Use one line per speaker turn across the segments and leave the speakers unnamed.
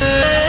Música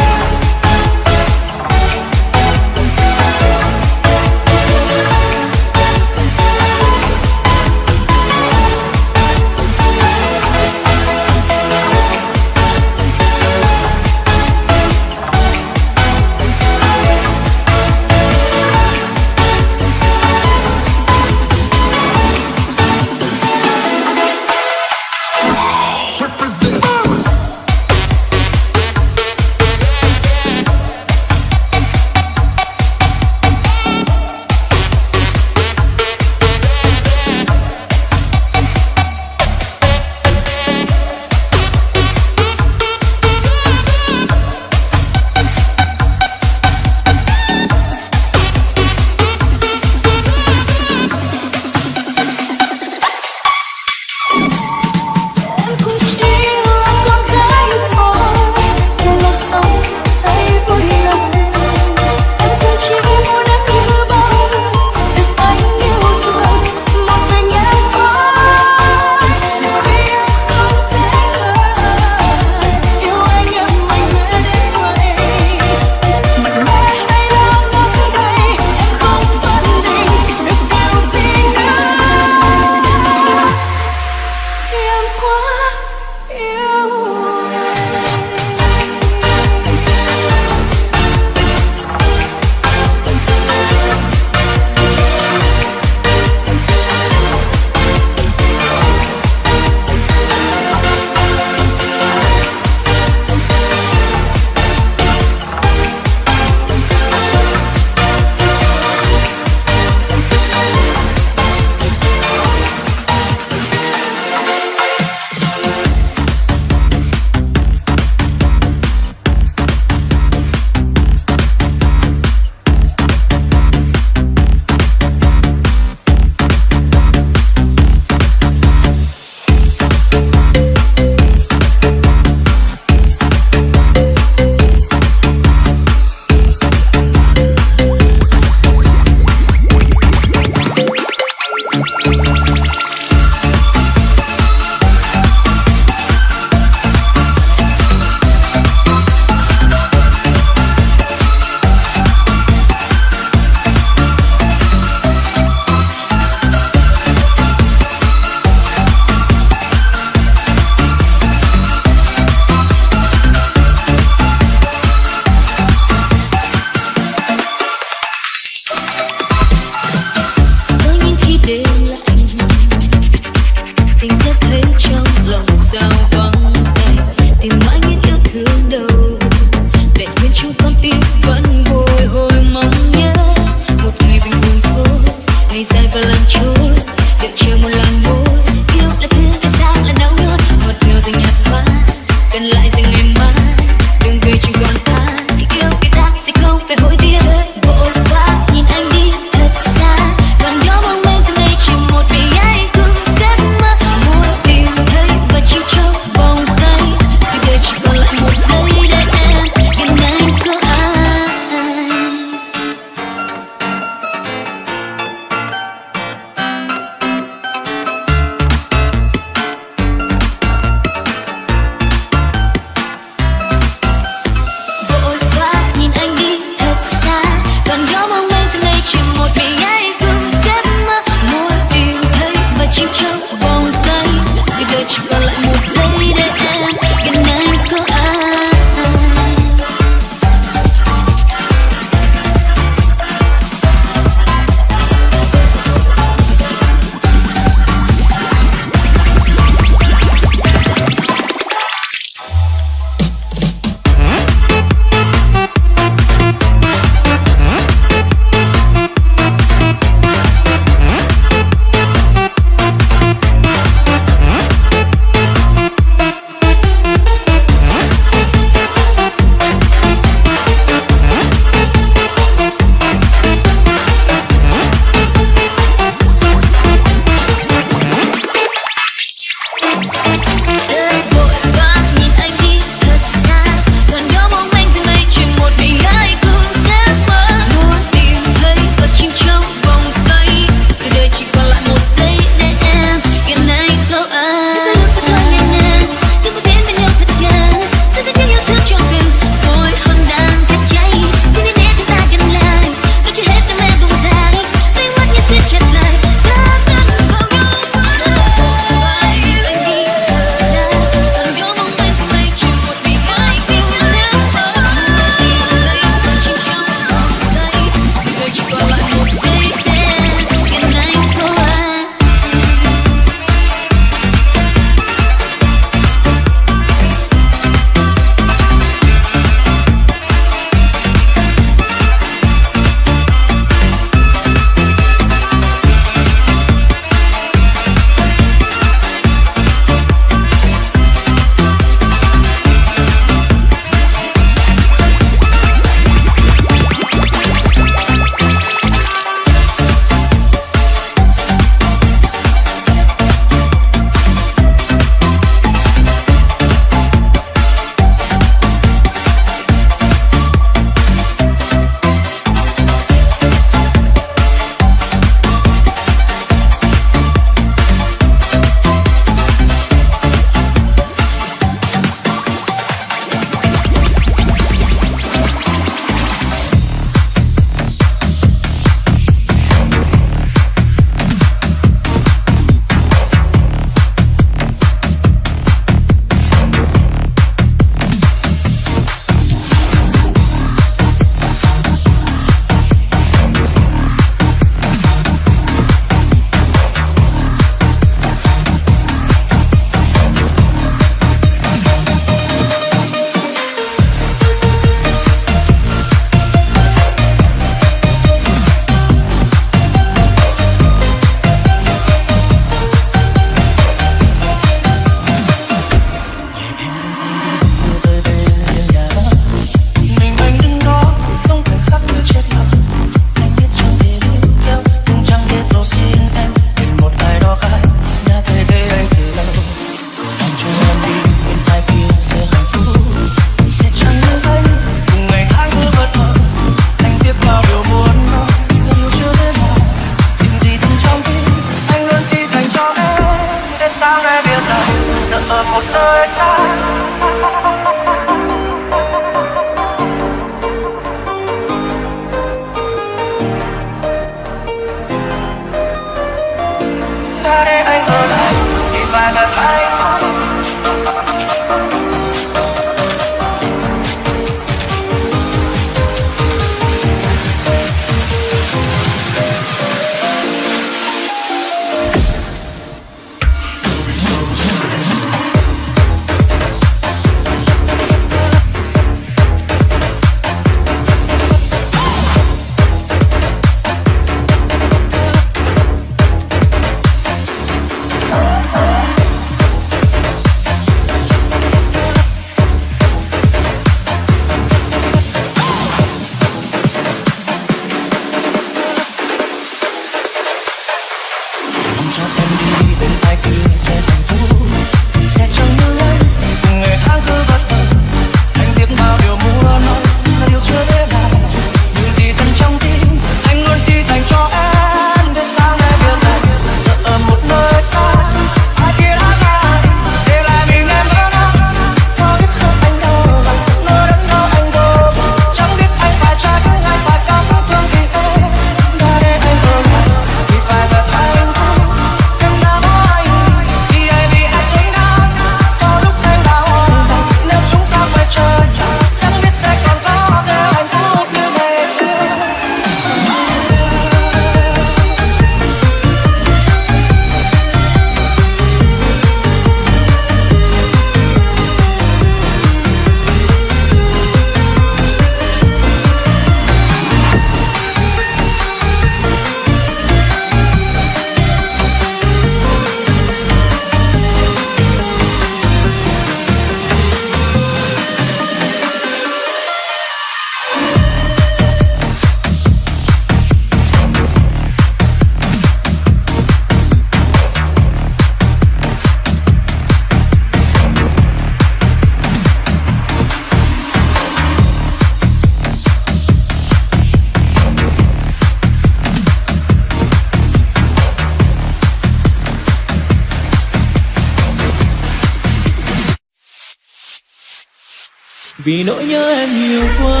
vì nỗi nhớ em nhiều quá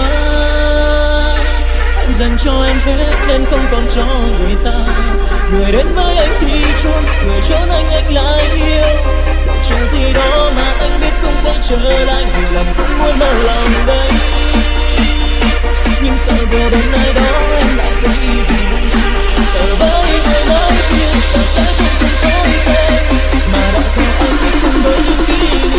anh dành cho em hết nên không còn cho người ta. Người đến với anh thì chôn, người trốn anh anh lại yêu. Chờ gì đó mà anh biết không thể trở lại vì lần cũng muốn mở lòng đây. Nhưng sợ về đến nơi đó em lại đi? Sợ với người mới nhưng sợ sẽ không còn tối tên mà đã theo anh cũng với những kỷ